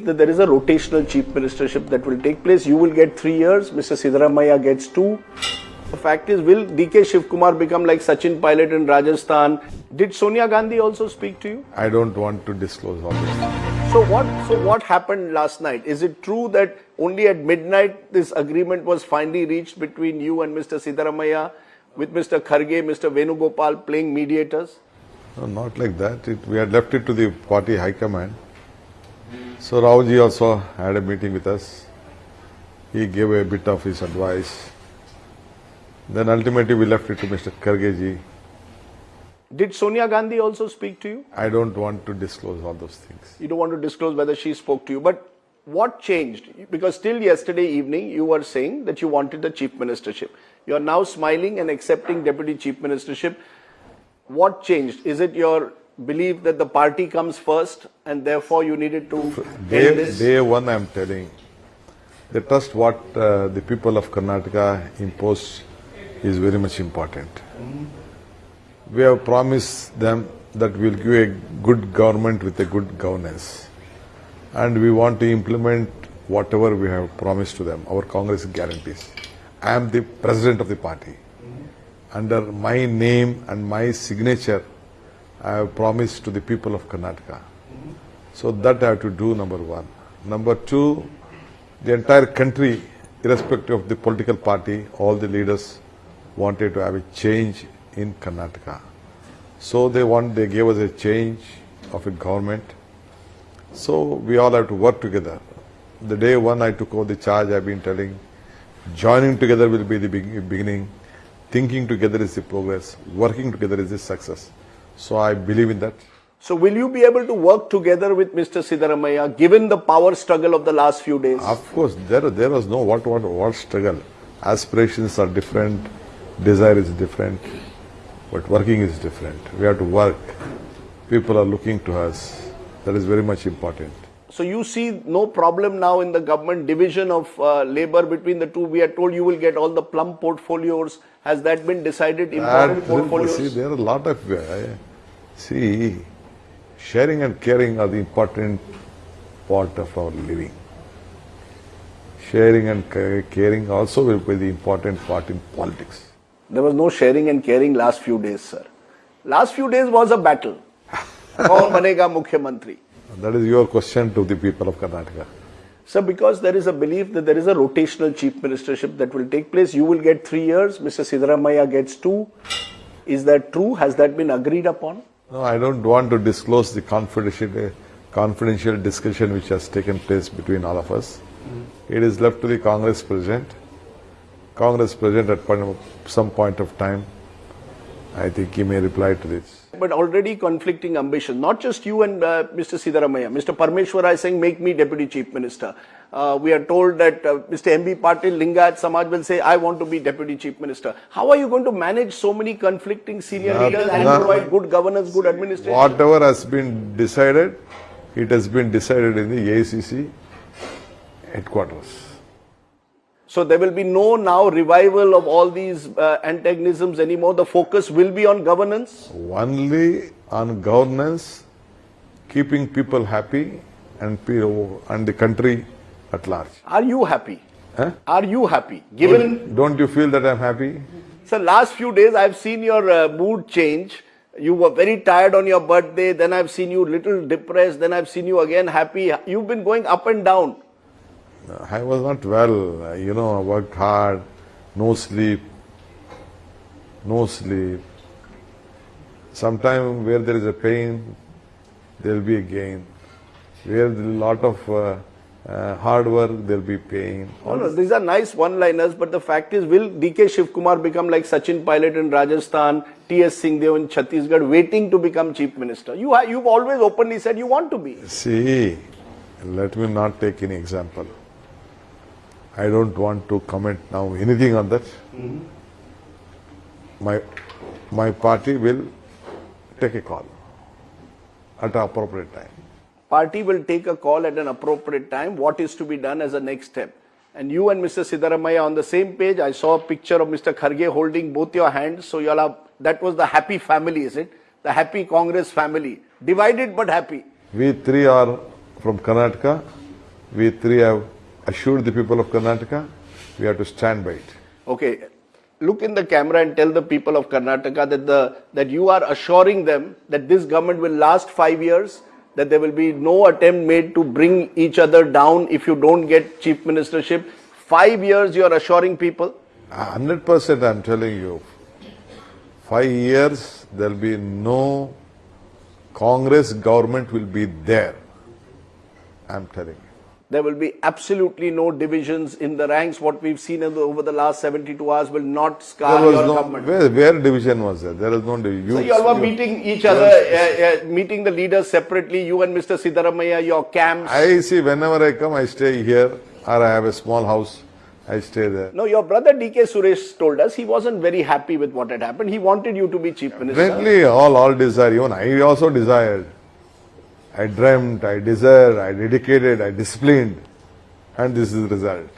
belief that there is a rotational chief ministership that will take place. You will get three years, Mr. Siddaramaiah gets two. The fact is, will DK Shivkumar become like Sachin Pilot in Rajasthan? Did Sonia Gandhi also speak to you? I don't want to disclose all this. So what? So what happened last night? Is it true that only at midnight this agreement was finally reached between you and Mr. Siddaramaiah, with Mr. Kharge, Mr. Venugopal playing mediators? No, not like that. It, we had left it to the party high command. So Raoji also had a meeting with us. He gave a bit of his advice. Then ultimately we left it to Mr. Kharge Did Sonia Gandhi also speak to you? I don't want to disclose all those things. You don't want to disclose whether she spoke to you, but what changed? Because still yesterday evening you were saying that you wanted the chief ministership. You are now smiling and accepting deputy chief ministership. What changed? Is it your belief that the party comes first and therefore you needed to Day, day one, I am telling, the trust what uh, the people of Karnataka impose is very much important. We have promised them that we will give a good government with a good governance. And we want to implement whatever we have promised to them, our Congress guarantees. I am the president of the party. Under my name and my signature, I have promised to the people of Karnataka. So that I have to do, number one. Number two, the entire country, irrespective of the political party, all the leaders wanted to have a change in Karnataka. So they want, they gave us a change of a government. So we all have to work together. The day one I took over the charge, I've been telling, joining together will be the beginning, thinking together is the progress, working together is the success. So I believe in that. So will you be able to work together with Mr. Siddaramaiah given the power struggle of the last few days? Of course, there there was no what what what struggle. Aspirations are different, desire is different, but working is different. We have to work. People are looking to us. That is very much important. So you see no problem now in the government division of uh, labor between the two. We are told you will get all the plum portfolios. Has that been decided? Important portfolios. see, there are a lot of uh, See, sharing and caring are the important part of our living. Sharing and caring also will be the important part in politics. There was no sharing and caring last few days, sir. Last few days was a battle. Kaun banega Mukhyamantri? That is your question to the people of Karnataka. Sir, because there is a belief that there is a rotational chief ministership that will take place. You will get three years, Mr. Siddaramaiah gets two. Is that true? Has that been agreed upon? No, I don't want to disclose the confidential, confidential discussion which has taken place between all of us. Mm-hmm. It is left to the Congress President. Congress President at some point of time, I think he may reply to this. But already conflicting ambition, not just you and uh, Mr. Siddaramaiah. Mr. Parmeshwara is saying, make me deputy chief minister. Uh, we are told that uh, Mr. M.B. Patil, Lingayat Samaj will say, I want to be deputy chief minister. How are you going to manage so many conflicting senior Not- leaders and not- provide good governance, good administration? Whatever has been decided, it has been decided in the AICC headquarters. So there will be no now revival of all these uh, antagonisms anymore. The focus will be on governance. Only on governance, keeping people happy and, and the country at large. Are you happy? Huh? Are you happy? Given, Don't, don't you feel that I'm happy? so last few days I've seen your uh, mood change. You were very tired on your birthday. Then I've seen you little depressed. Then I've seen you again happy. You've been going up and down. I was not well, you know, I worked hard, no sleep, no sleep. Sometime where there is a pain, there will be a gain. Where there is a lot of uh, uh, hard work, there will be pain. No, no, these are nice one-liners, but the fact is, will DK Shivkumar become like Sachin Pilot in Rajasthan, T.S. Singhdeo in Chhattisgarh, waiting to become chief minister? You ha- you've always openly said you want to be. See, let me not take any example. I don't want to comment now anything on that. Mm-hmm. My, my party will take a call at an appropriate time. Party will take a call at an appropriate time. What is to be done as a next step? And you and Mr. Siddaramaiah on the same page. I saw a picture of Mr. Kharge holding both your hands. So you all are, that was the happy family, is it? The happy Congress family, divided but happy. We three are from Karnataka We three have assured the people of Karnataka we have to stand by it. Okay, look in the camera and tell the people of Karnataka that the that you are assuring them that this government will last five years, that there will be no attempt made to bring each other down if you don't get chief ministership. Five years you are assuring people. hundred percent I'm telling you. Five years there'll be no Congress government will be there. I'm telling you. There will be absolutely no divisions in the ranks. What we've seen in the, over the last 72 hours will not scar your no government. where, where division was there? There is no division. So you all were meeting each other, uh, uh, meeting the leaders separately. You and Mr. Siddaramaiah, your camps. I see whenever I come, I stay here, or I have a small house, I stay there. No, your brother DK Suresh told us he wasn't very happy with what had happened. He wanted you to be chief minister. Frankly, all all desire. Even I also desired. I dreamt, I desired, I dedicated, I disciplined, and this is the result.